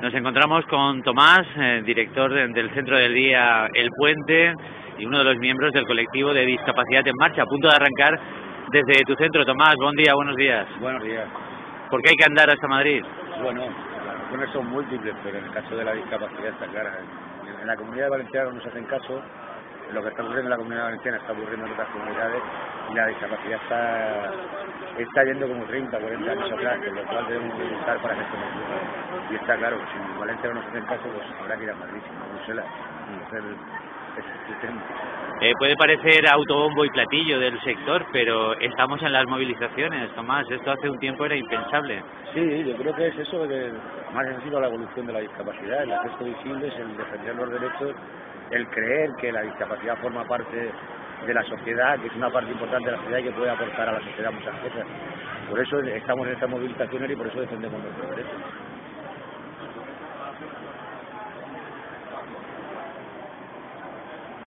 Nos encontramos con Tomás, eh, director del Centro del Día El Puente y uno de los miembros del colectivo de Discapacidad en Marcha, a punto de arrancar desde tu centro. Tomás, buen día, buenos días. Buenos días. ¿Por qué hay que andar hasta Madrid? Bueno, las razones son múltiples, pero en el caso de la discapacidad está clara. En la comunidad valenciana no nos hacen caso, lo que está ocurriendo en la comunidad valenciana está ocurriendo en otras comunidades y la discapacidad está, está yendo como 30, 40 años atrás, con lo cual debemos luchar para ocurra. Y está claro, si en Valencia no nos hacen caso, pues habrá que ir a Madrid, a Bruselas, y hacer eh, puede parecer autobombo y platillo del sector, pero estamos en las movilizaciones, Tomás. Esto hace un tiempo era impensable. Sí, yo creo que es eso, que más ha sido la evolución de la discapacidad, el acceso visible, el defender los derechos, el creer que la discapacidad forma parte de la sociedad, que es una parte importante de la sociedad y que puede aportar a la sociedad muchas cosas. Por eso estamos en estas movilizaciones y por eso defendemos nuestros derechos.